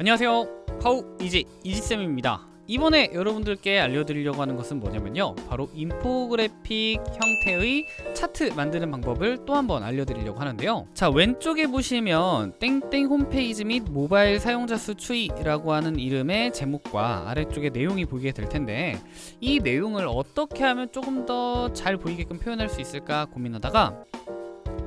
안녕하세요. 파우 이지 이지쌤입니다. 이번에 여러분들께 알려드리려고 하는 것은 뭐냐면요. 바로 인포그래픽 형태의 차트 만드는 방법을 또 한번 알려드리려고 하는데요. 자 왼쪽에 보시면 땡땡 홈페이지 및 모바일 사용자 수 추이라고 하는 이름의 제목과 아래쪽에 내용이 보이게 될 텐데 이 내용을 어떻게 하면 조금 더 잘 보이게끔 표현할 수 있을까 고민하다가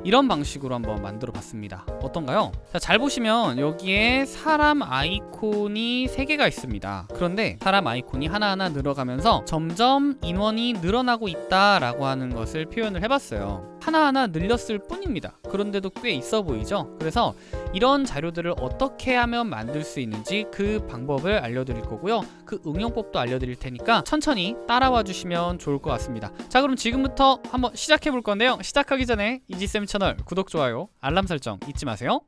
이런 방식으로 한번 만들어 봤습니다 어떤가요? 자, 잘 보시면 여기에 사람 아이콘이 3개가 있습니다 그런데 사람 아이콘이 하나하나 늘어가면서 점점 인원이 늘어나고 있다라고 하는 것을 표현을 해봤어요 하나하나 늘렸을 뿐입니다 그런데도 꽤 있어 보이죠? 그래서 이런 자료들을 어떻게 하면 만들 수 있는지 그 방법을 알려드릴 거고요. 그 응용법도 알려드릴 테니까 천천히 따라와 주시면 좋을 것 같습니다. 자 그럼 지금부터 한번 시작해 볼 건데요. 시작하기 전에 이지쌤 채널 구독, 좋아요, 알람 설정 잊지 마세요.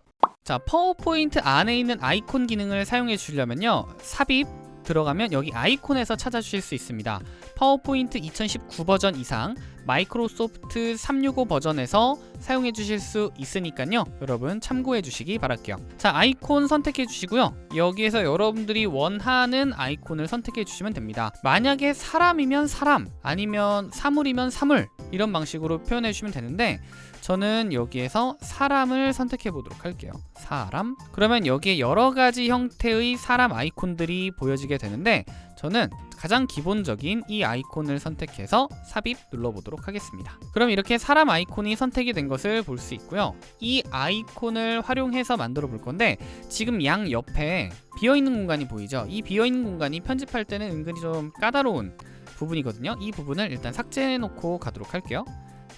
자 파워포인트 안에 있는 아이콘 기능을 사용해 주려면요. 삽입 들어가면 여기 아이콘에서 찾아주실 수 있습니다. 파워포인트 2019 버전 이상 마이크로소프트 365 버전에서 사용해 주실 수 있으니까요. 여러분 참고해 주시기 바랄게요. 자 아이콘 선택해 주시고요. 여기에서 여러분들이 원하는 아이콘을 선택해 주시면 됩니다. 만약에 사람이면 사람 아니면 사물이면 사물 이런 방식으로 표현해 주시면 되는데 저는 여기에서 사람을 선택해 보도록 할게요. 사람? 그러면 여기에 여러 가지 형태의 사람 아이콘들이 보여지게 되는데 저는 가장 기본적인 이 아이콘을 선택해서 삽입 눌러보도록 하겠습니다. 그럼 이렇게 사람 아이콘이 선택이 된 것을 볼 수 있고요. 이 아이콘을 활용해서 만들어 볼 건데 지금 양 옆에 비어있는 공간이 보이죠? 이 비어있는 공간이 편집할 때는 은근히 좀 까다로운 부분이거든요. 이 부분을 일단 삭제해 놓고 가도록 할게요.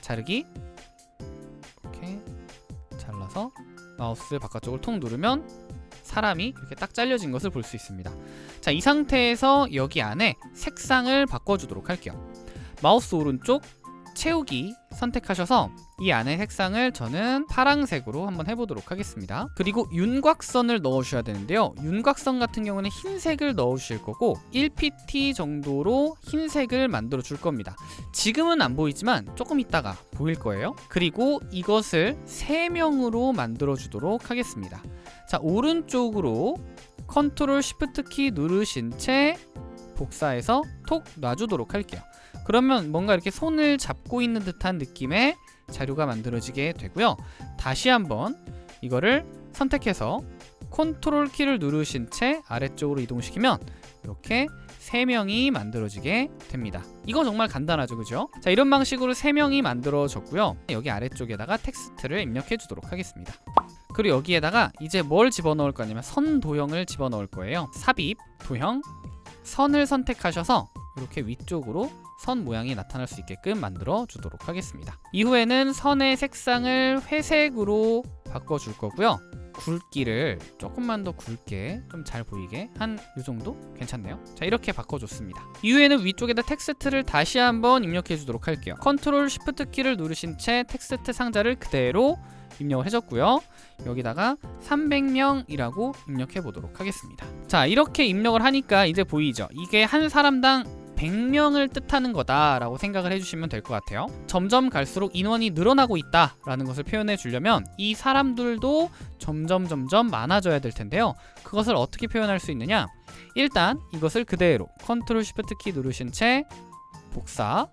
자르기. 이렇게 잘라서 마우스 바깥쪽을 통 누르면 사람이 이렇게 딱 잘려진 것을 볼 수 있습니다. 자 이 상태에서 여기 안에 색상을 바꿔주도록 할게요. 마우스 오른쪽 채우기 선택하셔서 이 안에 색상을 저는 파랑색으로 한번 해보도록 하겠습니다. 그리고 윤곽선을 넣으셔야 되는데요. 윤곽선 같은 경우는 흰색을 넣으실 거고 1pt 정도로 흰색을 만들어 줄 겁니다. 지금은 안 보이지만 조금 있다가 보일 거예요. 그리고 이것을 3명으로 만들어 주도록 하겠습니다. 자 오른쪽으로 control shift 키 누르신 채 복사해서 톡 놔주도록 할게요. 그러면 뭔가 이렇게 손을 잡고 있는 듯한 느낌의 자료가 만들어지게 되고요. 다시 한번 이거를 선택해서 컨트롤 키를 누르신 채 아래쪽으로 이동시키면 이렇게 3명이 만들어지게 됩니다. 이거 정말 간단하죠 그죠? 자 이런 방식으로 3명이 만들어졌고요. 여기 아래쪽에다가 텍스트를 입력해 주도록 하겠습니다. 그리고 여기에다가 이제 뭘 집어넣을 거냐면 선 도형을 집어넣을 거예요. 삽입, 도형, 선을 선택하셔서 이렇게 위쪽으로 선 모양이 나타날 수 있게끔 만들어 주도록 하겠습니다. 이후에는 선의 색상을 회색으로 바꿔 줄 거고요. 굵기를 조금만 더 굵게 좀 잘 보이게 한 이 정도? 괜찮네요. 자 이렇게 바꿔줬습니다. 이후에는 위쪽에다 텍스트를 다시 한번 입력해 주도록 할게요. 컨트롤 Shift 키를 누르신 채 텍스트 상자를 그대로 입력을 해줬고요. 여기다가 300명이라고 입력해 보도록 하겠습니다. 자 이렇게 입력을 하니까 이제 보이죠? 이게 한 사람당 100명을 뜻하는 거다라고 생각을 해주시면 될 것 같아요. 점점 갈수록 인원이 늘어나고 있다라는 것을 표현해 주려면 이 사람들도 점점 점점 많아져야 될 텐데요. 그것을 어떻게 표현할 수 있느냐? 일단 이것을 그대로 컨트롤 Shift 키 누르신 채 복사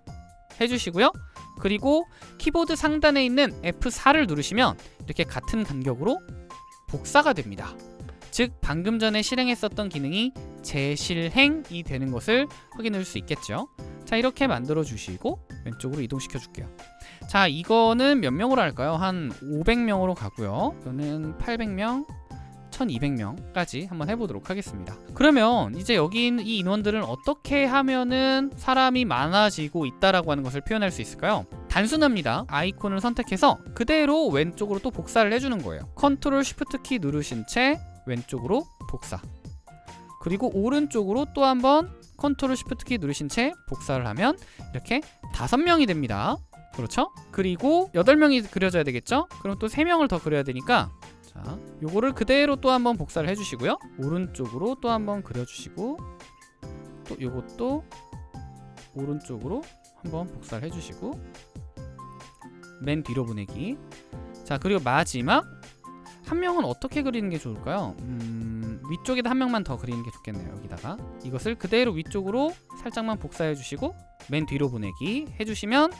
해주시고요. 그리고 키보드 상단에 있는 F4를 누르시면 이렇게 같은 간격으로 복사가 됩니다 즉 방금 전에 실행했었던 기능이 재실행이 되는 것을 확인할 수 있겠죠? 자 이렇게 만들어 주시고 왼쪽으로 이동시켜 줄게요. 자 이거는 몇 명으로 할까요? 한 500명으로 가고요. 이거는 800명 1200명까지 한번 해보도록 하겠습니다. 그러면 이제 여기 있는 이 인원들은 어떻게 하면은 사람이 많아지고 있다라고 하는 것을 표현할 수 있을까요? 단순합니다. 아이콘을 선택해서 그대로 왼쪽으로 또 복사를 해주는 거예요. 컨트롤 Shift 키 누르신 채 왼쪽으로 복사 그리고 오른쪽으로 또 한번 컨트롤 Shift 키 누르신 채 복사를 하면 이렇게 다섯 명이 됩니다 그렇죠? 그리고 여덟 명이 그려져야 되겠죠? 그럼 또 세 명을 더 그려야 되니까 자, 요거를 그대로 또 한번 복사를 해주시고요 오른쪽으로 또 한번 그려주시고 또 요것도 오른쪽으로 한번 복사를 해주시고 맨 뒤로 보내기 자 그리고 마지막 한 명은 어떻게 그리는 게 좋을까요? 음, 위쪽에다 한 명만 더 그리는 게 좋겠네요 여기다가. 이것을 그대로 위쪽으로 살짝만 복사해 주시고 맨 뒤로 보내기 해주시면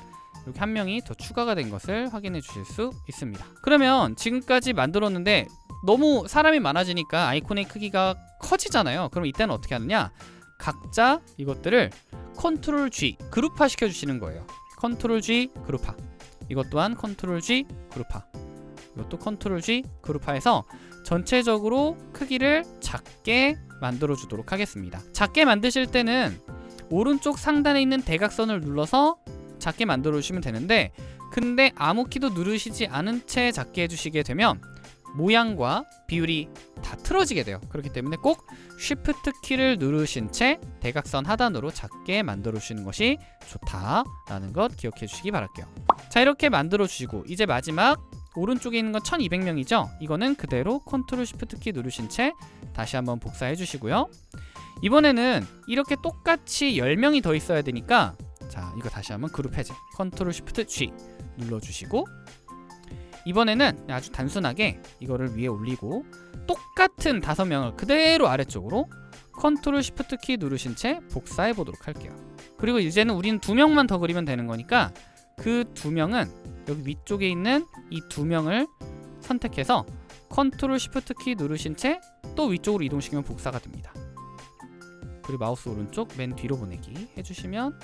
여기 한 명이 더 추가가 된 것을 확인해 주실 수 있습니다. 그러면 지금까지 만들었는데 너무 사람이 많아지니까 아이콘의 크기가 커지잖아요. 그럼 이때는 어떻게 하느냐? 각자 이것들을 컨트롤 G 그룹화 시켜 주시는 거예요. 컨트롤 G 그룹화. 이것 또한 컨트롤 G 그룹화 이것도 컨트롤 G 그룹화해서 전체적으로 크기를 작게 만들어 주도록 하겠습니다. 작게 만드실 때는 오른쪽 상단에 있는 대각선을 눌러서 작게 만들어 주시면 되는데 근데 아무 키도 누르시지 않은 채 작게 해주시게 되면 모양과 비율이 다 틀어지게 돼요. 그렇기 때문에 꼭 Shift 키를 누르신 채 대각선 하단으로 작게 만들어 주시는 것이 좋다라는 것 기억해 주시기 바랄게요. 자 이렇게 만들어 주시고 이제 마지막 오른쪽에 있는 건 1200명이죠? 이거는 그대로 컨트롤 Shift 키 누르신 채 다시 한번 복사해 주시고요. 이번에는 이렇게 똑같이 10명이 더 있어야 되니까 자 이거 다시 한번 그룹 해제. 컨트롤 Shift G 눌러주시고 이번에는 아주 단순하게 이거를 위에 올리고 똑같은 다섯 명을 그대로 아래쪽으로 컨트롤 Shift 키 누르신 채 복사해 보도록 할게요. 그리고 이제는 우리는 두 명만 더 그리면 되는 거니까 그 두 명은 여기 위쪽에 있는 이 두 명을 선택해서 컨트롤 Shift 키 누르신 채 또 위쪽으로 이동시키면 복사가 됩니다. 그리고 마우스 오른쪽 맨 뒤로 보내기 해주시면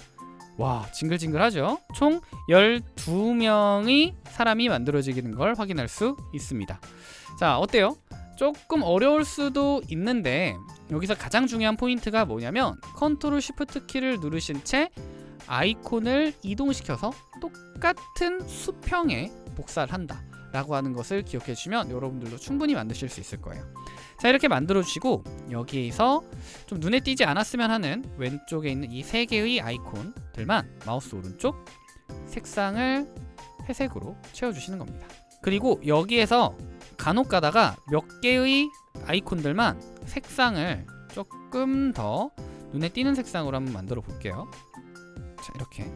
와 징글징글하죠? 총 12명의 사람이 만들어지는 걸 확인할 수 있습니다. 자 어때요? 조금 어려울 수도 있는데 여기서 가장 중요한 포인트가 뭐냐면 컨트롤 Shift 키를 누르신 채 아이콘을 이동시켜서 똑같은 수평에 복사를 한다 라고 하는 것을 기억해 주시면 여러분들도 충분히 만드실 수 있을 거예요. 자 이렇게 만들어 주시고 여기에서 좀 눈에 띄지 않았으면 하는 왼쪽에 있는 이 세 개의 아이콘들만 마우스 오른쪽 색상을 회색으로 채워주시는 겁니다. 그리고 여기에서 간혹 가다가 몇 개의 아이콘들만 색상을 조금 더 눈에 띄는 색상으로 한번 만들어 볼게요 자 이렇게.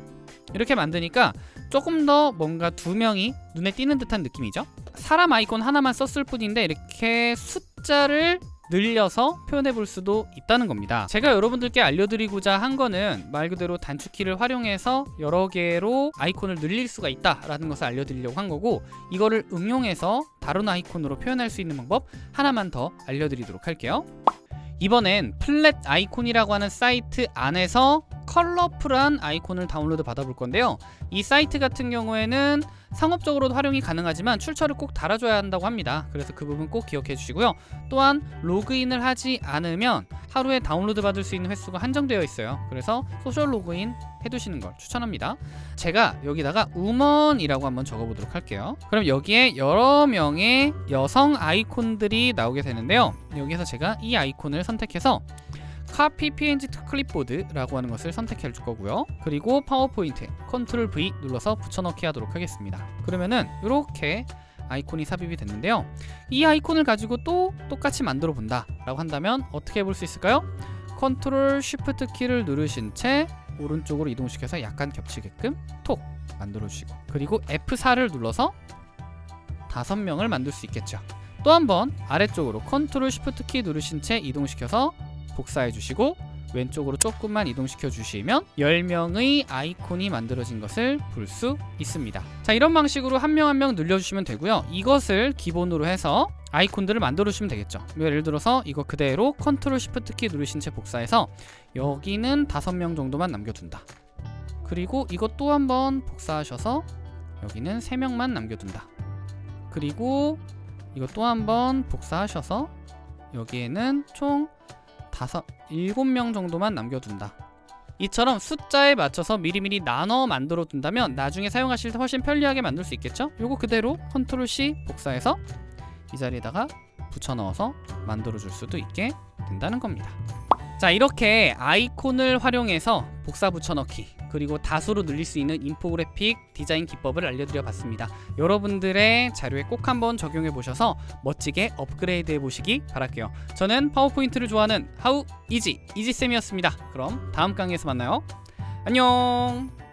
이렇게 만드니까 조금 더 뭔가 두 명이 눈에 띄는 듯한 느낌이죠? 사람 아이콘 하나만 썼을 뿐인데 이렇게 숫자를 늘려서 표현해 볼 수도 있다는 겁니다. 제가 여러분들께 알려드리고자 한 거는 말 그대로 단축키를 활용해서 여러 개로 아이콘을 늘릴 수가 있다라는 것을 알려드리려고 한 거고 이거를 응용해서 다른 아이콘으로 표현할 수 있는 방법 하나만 더 알려드리도록 할게요. 이번엔 Flaticon이라고 하는 사이트 안에서 컬러풀한 아이콘을 다운로드 받아볼 건데요. 이 사이트 같은 경우에는 상업적으로도 활용이 가능하지만 출처를 꼭 달아줘야 한다고 합니다. 그래서 그 부분 꼭 기억해 주시고요. 또한 로그인을 하지 않으면 하루에 다운로드 받을 수 있는 횟수가 한정되어 있어요. 그래서 social 로그인 해두시는 걸 추천합니다. 제가 여기다가 woman이라고 한번 적어보도록 할게요. 그럼 여기에 여러 명의 여성 아이콘들이 나오게 되는데요. 여기서 제가 이 아이콘을 선택해서 카피 png 클립보드라고 하는 것을 선택해 줄 거고요. 그리고 파워포인트 컨트롤 V 눌러서 붙여넣기 하도록 하겠습니다. 그러면은 이렇게 아이콘이 삽입이 됐는데요. 이 아이콘을 가지고 또 똑같이 만들어 본다 라고 한다면 어떻게 해볼 수 있을까요? 컨트롤 Shift 키를 누르신 채 오른쪽으로 이동시켜서 약간 겹치게끔 톡 만들어 주시고 그리고 F4를 눌러서 다섯 명을 만들 수 있겠죠. 또 한 번 아래쪽으로 컨트롤 Shift 키 누르신 채 이동시켜서 복사해 주시고 왼쪽으로 조금만 이동시켜 주시면 10명의 아이콘이 만들어진 것을 볼 수 있습니다. 자 이런 방식으로 한 명 한 명 늘려주시면 되고요. 이것을 기본으로 해서 아이콘들을 만들어 주시면 되겠죠. 예를 들어서 이거 그대로 컨트롤 Shift 키 누르신 채 복사해서 여기는 5명 정도만 남겨둔다. 그리고 이것 또 한번 복사하셔서 여기는 3명만 남겨둔다. 그리고 이것 또 한번 복사하셔서 여기에는 총 다섯, 일곱 명 정도만 남겨둔다 이처럼 숫자에 맞춰서 미리미리 나눠 만들어 둔다면 나중에 사용하실 때 훨씬 편리하게 만들 수 있겠죠? 요거 그대로 컨트롤 C 복사해서 이 자리에다가 붙여 넣어서 만들어 줄 수도 있게 된다는 겁니다 자 이렇게 아이콘을 활용해서 복사 붙여넣기 그리고 다수로 늘릴 수 있는 인포그래픽 디자인 기법을 알려드려 봤습니다. 여러분들의 자료에 꼭 한번 적용해 보셔서 멋지게 업그레이드 해 보시기 바랄게요. 저는 파워포인트를 좋아하는 하우 이지 이지쌤이었습니다. 그럼 다음 강의에서 만나요. 안녕